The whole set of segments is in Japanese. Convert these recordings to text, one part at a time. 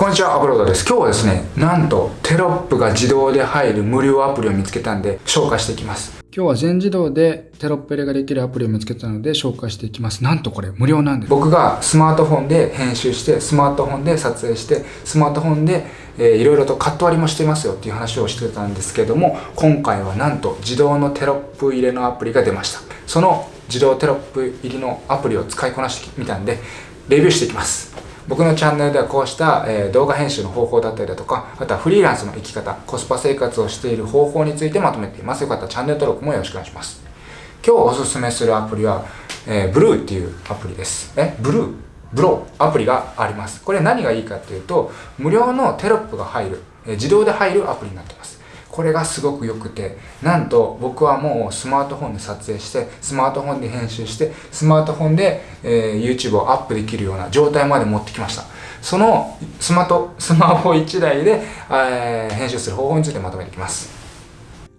こんにちは、アップロードです。今日はですね、なんとテロップが自動で入る無料アプリを見つけたんで紹介していきます。今日は全自動でテロップ入れができるアプリを見つけたので紹介していきます。なんとこれ無料なんです。僕がスマートフォンで編集して、スマートフォンで撮影して、スマートフォンで、えー、いろいろとカット割りもしてますよっていう話をしてたんですけども、今回はなんと自動のテロップ入れのアプリが出ました。その自動テロップ入りのアプリを使いこなしてみたんで、レビューしていきます。僕のチャンネルではこうした、え動画編集の方法だったりだとか、あとはフリーランスの生き方、コスパ生活をしている方法についてまとめています。よかったらチャンネル登録もよろしくお願いします。今日おすすめするアプリは、えー、ブルーっていうアプリです。え、ブルー？ブロー？アプリがあります。これ何がいいかっていうと、無料のテロップが入る、え自動で入るアプリになってます。これがすごく良くて、なんと僕はもうスマートフォンで撮影して、スマートフォンで編集して、スマートフォンで、えー、YouTube をアップできるような状態まで持ってきました。そのスマート、スマホ1台で、えー、編集する方法についてまとめていきます。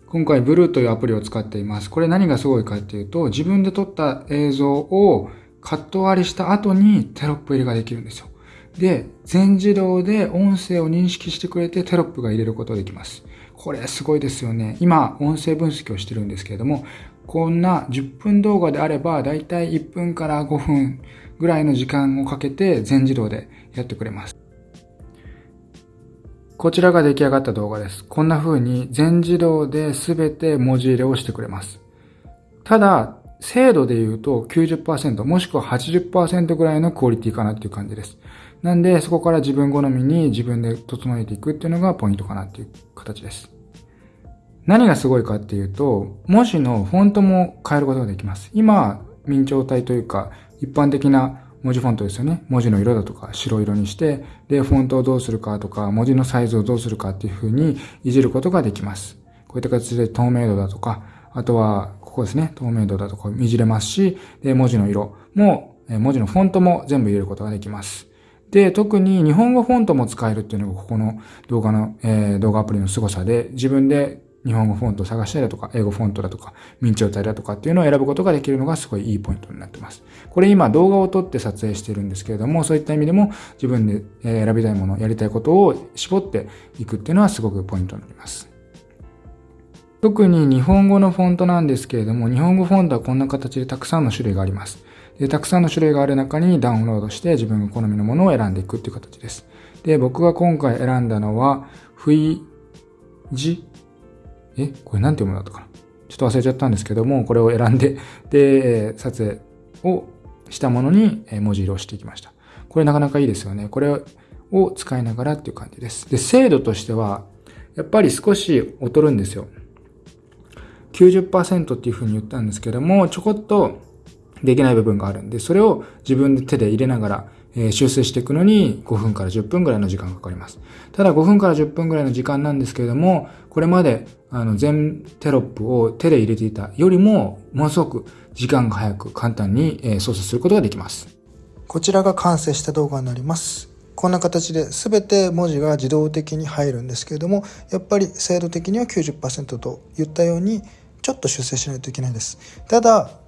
今回 Blue というアプリを使っています。これ何がすごいかっていうと、自分で撮った映像をカット割りした後にテロップ入れができるんですよ。で、全自動で音声を認識してくれてテロップが入れることができます。これすごいですよね。今、音声分析をしてるんですけれども、こんな10分動画であれば、だいたい1分から5分ぐらいの時間をかけて全自動でやってくれます。こちらが出来上がった動画です。こんな風に全自動で全て文字入れをしてくれます。ただ、精度で言うと90%もしくは80%ぐらいのクオリティかなっていう感じです。なんで、そこから自分好みに自分で整えていくっていうのがポイントかなっていう形です。何がすごいかっていうと、文字のフォントも変えることができます。今、明朝体というか、一般的な文字フォントですよね。文字の色だとか白色にして、で、フォントをどうするかとか、文字のサイズをどうするかっていう風にいじることができます。こういった形で透明度だとか、あとは、ここですね。透明度だとかいじれますし、で、文字の色も、文字のフォントも全部入れることができます。で、特に日本語フォントも使えるっていうのがここの動画の、えー、動画アプリの凄さで、自分で日本語フォントを探したりだとか、英語フォントだとか、明朝体だとかっていうのを選ぶことができるのがすごいいいポイントになってます。これ今動画を撮って撮影してるんですけれども、そういった意味でも自分で選びたいもの、やりたいことを絞っていくっていうのはすごくポイントになります。特に日本語のフォントなんですけれども、日本語フォントはこんな形でたくさんの種類があります。でたくさんの種類がある中にダウンロードして自分の好みのものを選んでいくっていう形です。で、僕が今回選んだのは、フイジえこれなんて読むんだったかな？ちょっと忘れちゃったんですけども、これを選んで、で、撮影をしたものに文字色をしていきました。これなかなかいいですよね。これを使いながらっていう感じです。で、精度としては、やっぱり少し劣るんですよ。90%っていうふうに言ったんですけども、ちょこっとできない部分があるんで、それを自分で手で入れながら、え修正していくのに5分から10分ぐらいの時間がかかります。ただ5分から10分ぐらいの時間なんですけれども、これまであの全テロップを手で入れていたよりも、ものすごく時間が早く簡単にえ操作することができます。こちらが完成した動画になります。こんな形で全て文字が自動的に入るんですけれども、やっぱり精度的には90%と言ったように、ちょっと修正しないといけないです。ただ、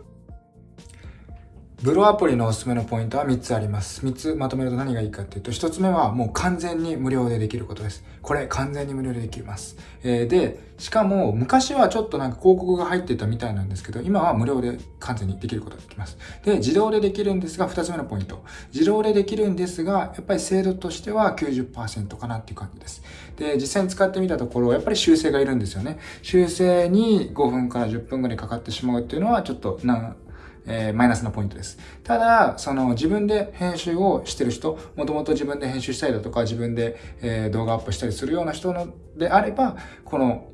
ブローアプリのおすすめのポイントは3つあります。3つまとめると何がいいかっていうと、1つ目はもう完全に無料でできることです。これ完全に無料でできます。えー、で、しかも昔はちょっとなんか広告が入ってたみたいなんですけど、今は無料で完全にできることができます。で、自動でできるんですが、2つ目のポイント。自動でできるんですが、やっぱり精度としては90%かなっていう感じです。で、実際に使ってみたところ、やっぱり修正がいるんですよね。修正に5分から10分ぐらいかかってしまうっていうのは、ちょっとな、えー、マイナスなポイントです。ただ、その自分で編集をしてる人、もともと自分で編集したりだとか、自分で、えー、動画アップしたりするような人のであれば、この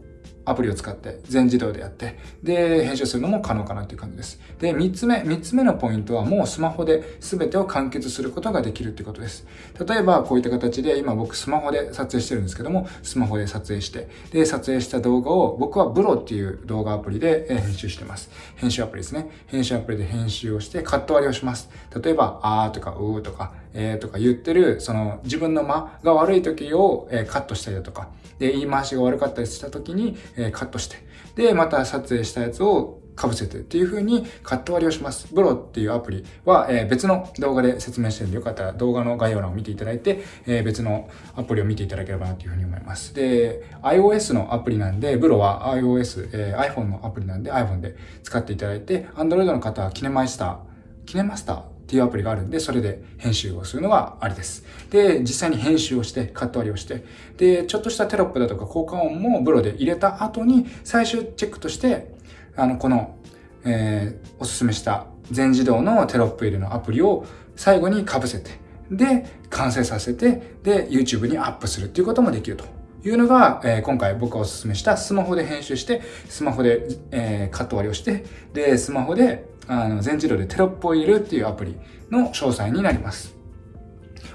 アプリを使って全自動でやって、で、編集するのも可能かなという感じです。で、3つ目、3つ目のポイントはもうスマホで全てを完結することができるってことです。例えば、こういった形で今僕スマホで撮影してるんですけども、スマホで撮影して、で、撮影した動画を僕はブロっていう動画アプリで編集してます。編集アプリですね。編集アプリで編集をしてカット割りをします。例えば、あーとかうーとか、えーとか言ってる、その自分の間が悪い時を、えカットしたりだとか、で、言い回しが悪かったりした時に、えカットして、で、また撮影したやつを被せてっていう風にカット割りをします。ブロっていうアプリは、え別の動画で説明してるんで、よかったら動画の概要欄を見ていただいて、え別のアプリを見ていただければなという風に思います。で、iOS のアプリなんで、ブロは iOS、え iPhone のアプリなんで iPhone で使っていただいて、Android の方はキネマイスター、キネマスターっていうアプリがあるんで、それで編集をするのがありです。で、実際に編集をして、カット割りをして、で、ちょっとしたテロップだとか効果音もブロで入れた後に、最終チェックとして、あの、この、えー、おすすめした全自動のテロップ入れのアプリを最後に被せて、で、完成させて、で、YouTube にアップするっていうこともできるというのが、えー、今回僕がおすすめしたスマホで編集して、スマホで、えー、カット割りをして、で、スマホであの全自動でテロップを入れるっていうアプリの詳細になります。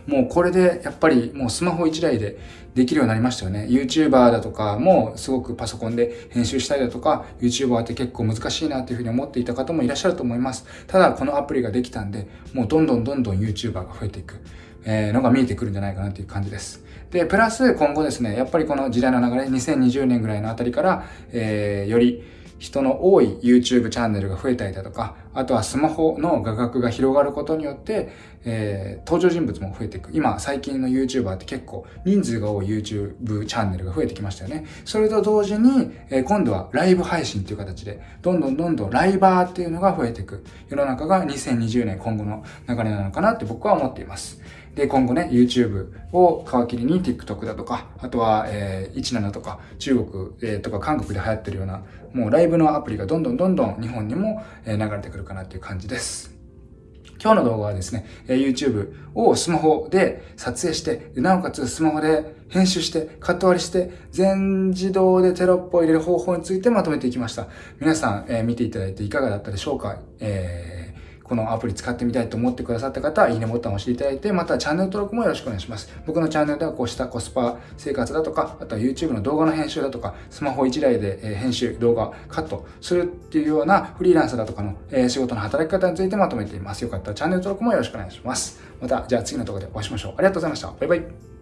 もうこれでやっぱりもうスマホ1台でできるようになりましたよね。YouTuber だとかもすごくパソコンで編集したりだとか、YouTuber って結構難しいなっていうふうに思っていた方もいらっしゃると思います。ただこのアプリができたんで、もうどんどんどんどん YouTuber が増えていく、えー、のが見えてくるんじゃないかなっていう感じです。で、プラス今後ですね、やっぱりこの時代の流れ、2020年ぐらいのあたりから、えー、より人の多い YouTube チャンネルが増えたりだとか、あとはスマホの画角が広がることによって、えー、登場人物も増えていく。今、最近の YouTuber って結構人数が多い YouTube チャンネルが増えてきましたよね。それと同時に、えー、今度はライブ配信っていう形で、どんどんどんどんライバーっていうのが増えていく。世の中が2020年今後の流れなのかなって僕は思っています。で、今後ね、YouTube を皮切りに TikTok だとか、あとは、えー、17とか、中国、えー、とか韓国で流行ってるような、もうライブのアプリがどんどんどんどん日本にも、え、流れてくるかなっていう感じです。今日の動画はですね、YouTube をスマホで撮影して、なおかつスマホで編集して、カット割りして、全自動でテロップを入れる方法についてまとめていきました。皆さん、えー、見ていただいていかがだったでしょうか、えーこのアプリ使ってみたいと思ってくださった方は、いいねボタンを押していただいて、またチャンネル登録もよろしくお願いします。僕のチャンネルではこうしたコスパ生活だとか、あとは YouTube の動画の編集だとか、スマホ1台で編集、動画、カットするっていうようなフリーランスだとかの仕事の働き方についてまとめています。よかったらチャンネル登録もよろしくお願いします。また、じゃあ次の動画でお会いしましょう。ありがとうございました。バイバイ。